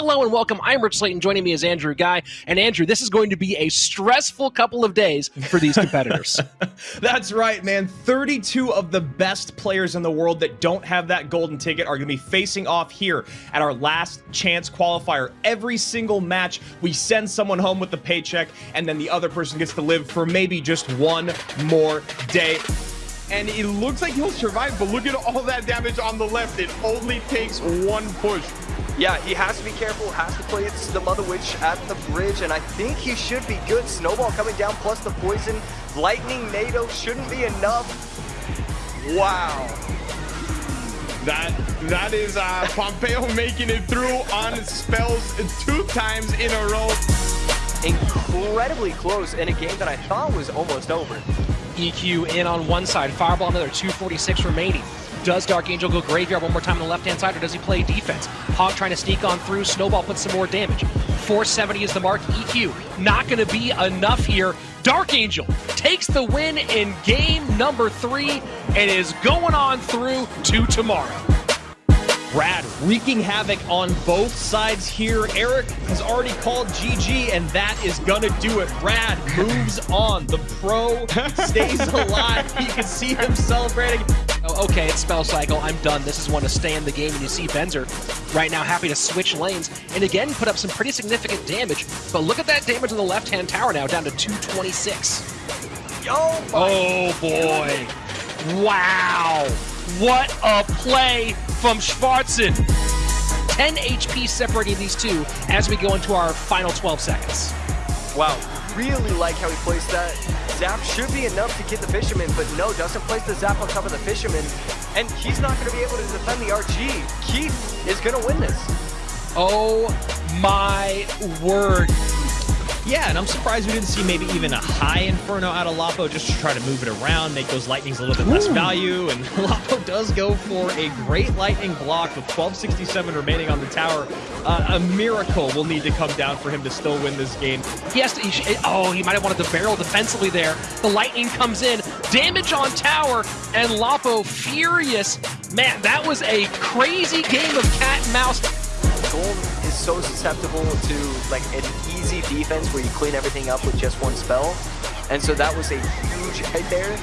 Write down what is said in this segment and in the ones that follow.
Hello and welcome. I'm Rich Slayton. Joining me is Andrew Guy. And Andrew, this is going to be a stressful couple of days for these competitors. That's right, man. 32 of the best players in the world that don't have that golden ticket are going to be facing off here at our last chance qualifier. Every single match, we send someone home with the paycheck, and then the other person gets to live for maybe just one more day and it looks like he'll survive, but look at all that damage on the left. It only takes one push. Yeah, he has to be careful, has to play it's the Mother Witch at the bridge, and I think he should be good. Snowball coming down, plus the poison. Lightning Nado shouldn't be enough. Wow. That That is uh, Pompeo making it through on spells two times in a row. Incredibly close in a game that I thought was almost over. EQ in on one side, Fireball another, 246 remaining. Does Dark Angel go Graveyard one more time on the left-hand side, or does he play defense? Hog trying to sneak on through, Snowball puts some more damage. 470 is the mark, EQ not going to be enough here. Dark Angel takes the win in game number three and is going on through to tomorrow. Brad wreaking havoc on both sides here. Eric has already called GG, and that is going to do it. Brad moves on. The pro stays alive. You can see him celebrating. Oh, okay, it's spell cycle. I'm done. This is one to stay in the game. And you see Benzer right now happy to switch lanes and again put up some pretty significant damage. But look at that damage on the left-hand tower now, down to 226. Oh, oh boy. Wow. What a play from Schwarzen. 10 HP separating these two as we go into our final 12 seconds. Wow, really like how he plays that. Zap should be enough to get the Fisherman, but no, doesn't place the Zap on top of the Fisherman. And he's not going to be able to defend the RG. Keith is going to win this. Oh my word. Yeah, and I'm surprised we didn't see maybe even a high Inferno out of Lapo just to try to move it around, make those Lightnings a little bit less value. And Lapo does go for a great Lightning block with 1267 remaining on the tower. Uh, a miracle will need to come down for him to still win this game. He has to, he oh, he might have wanted to barrel defensively there. The Lightning comes in, damage on tower, and Lapo furious. Man, that was a crazy game of cat and mouse. Gold is so susceptible to like an easy defense where you clean everything up with just one spell. And so that was a huge hit there.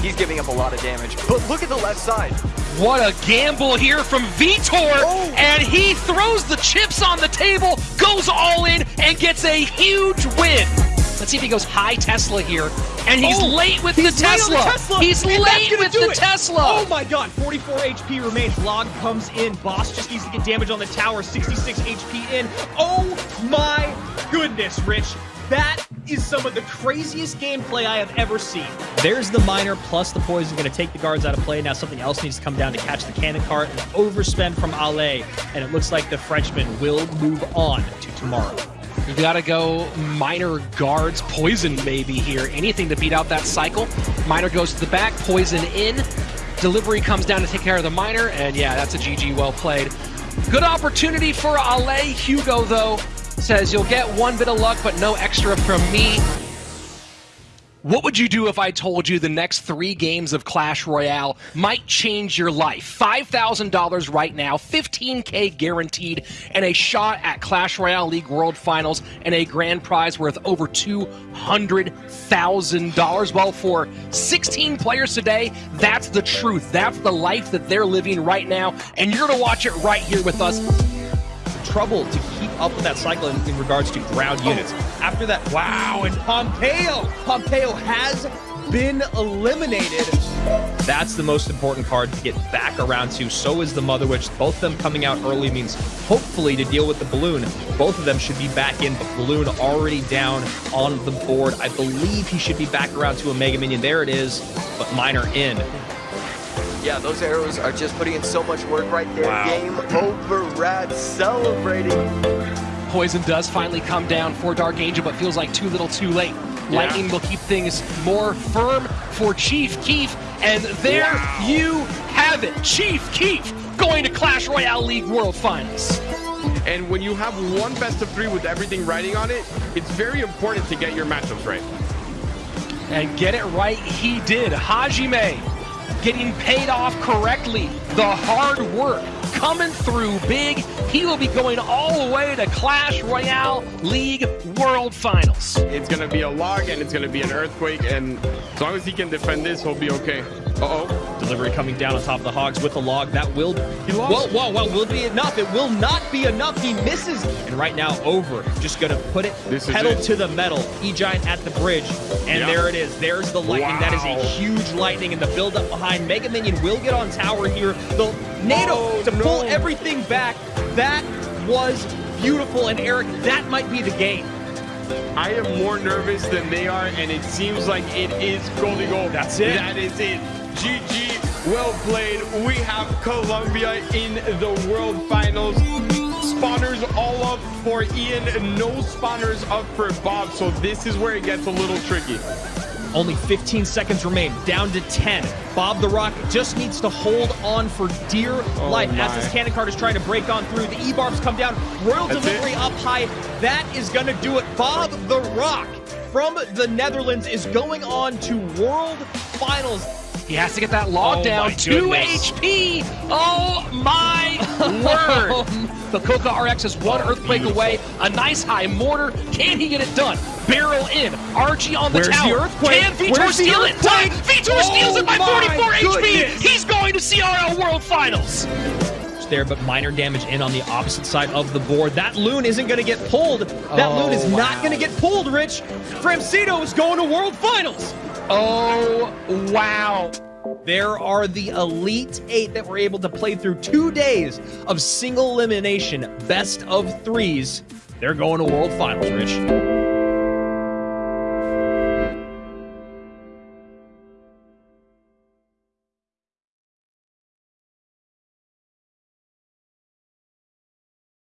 He's giving up a lot of damage. But look at the left side. What a gamble here from Vitor! Oh. And he throws the chips on the table, goes all in, and gets a huge win. Let's see if he goes high Tesla here. And he's oh, late with he's the Tesla. The Tesla. He's and late with the it. Tesla. Oh my god, 44 HP remains. Log comes in. Boss just needs to get damage on the tower. 66 HP in. Oh my goodness, Rich. That is some of the craziest gameplay I have ever seen. There's the miner plus the poison going to take the guards out of play. Now something else needs to come down to catch the cannon cart. and overspend from Ale, and it looks like the Frenchman will move on to tomorrow. You gotta go Miner guards, poison maybe here. Anything to beat out that cycle. Miner goes to the back, poison in. Delivery comes down to take care of the Miner, and yeah, that's a GG well played. Good opportunity for Ale. Hugo, though, says you'll get one bit of luck, but no extra from me. What would you do if I told you the next three games of Clash Royale might change your life? $5,000 right now, 15K guaranteed, and a shot at Clash Royale League World Finals and a grand prize worth over $200,000. Well, for 16 players today, that's the truth. That's the life that they're living right now, and you're going to watch it right here with us trouble to keep up with that cycle in, in regards to ground oh. units. After that, wow, and Pompeo! Pompeo has been eliminated. That's the most important card to get back around to. So is the Mother Witch. Both of them coming out early means hopefully to deal with the Balloon. Both of them should be back in, but Balloon already down on the board. I believe he should be back around to a Mega Minion. There it is, but Miner in. Yeah, those arrows are just putting in so much work right there. Wow. Game over, Rad celebrating. Poison does finally come down for Dark Angel, but feels like too little too late. Yeah. Lightning will keep things more firm for Chief Keef, and there wow. you have it. Chief Keef going to Clash Royale League World Finals. And when you have one best of three with everything riding on it, it's very important to get your matchups right. And get it right, he did. Hajime getting paid off correctly. The hard work coming through big. he will be going all the way to Clash Royale League World Finals. It's gonna be a log and it's gonna be an earthquake, and as long as he can defend this, he'll be okay. Uh oh. Delivery coming down on top of the Hogs with the log. That will He lost. Whoa, whoa, whoa, will be enough. It will not be enough. He misses. And right now, over. Just gonna put it This pedal it. to the metal. E-Giant at the bridge. And Yeah. there it is. There's the lightning. That is a huge lightning. And the build up behind. Mega Minion will get on tower here. The NATO Oh, to pull everything back. That was beautiful. And Eric, that might be the game. I am more nervous than they are, and it seems like it is Goldie Gold. That's it. That is it. GG, well played. We have Colombia in the World Finals. Spawners all up for Ian, no spawners up for Bob, so this is where it gets a little tricky. Only 15 seconds remain, down to 10. Bob the Rock just needs to hold on for dear oh life as Oh this cannon cart is trying to break on through. The E-barbs come down, Royal That's Delivery it. up high. That is going to do it. Bob the Rock from the Netherlands is going on to World Finals. He has to get that log Oh down. my 2 goodness. HP. Oh my word. The Coca RX is one oh, earthquake beautiful. away. A nice high mortar. Can he get it done? Barrel in. RG on the Where's the tower. earthquake? Can Vitor Where's the steal it? Time. Vitor Oh steals it by my 44 HP. goodness. He's going to CRL World Finals. There, but minor damage in on the opposite side of the board. That loon isn't going to get pulled. That Oh, loon is not oh, going to get pulled, Rich. Framcito is going to World Finals. Oh, wow. There are the Elite Eight that were able to play through two days of single elimination, best of threes. They're going to World Finals, Rich.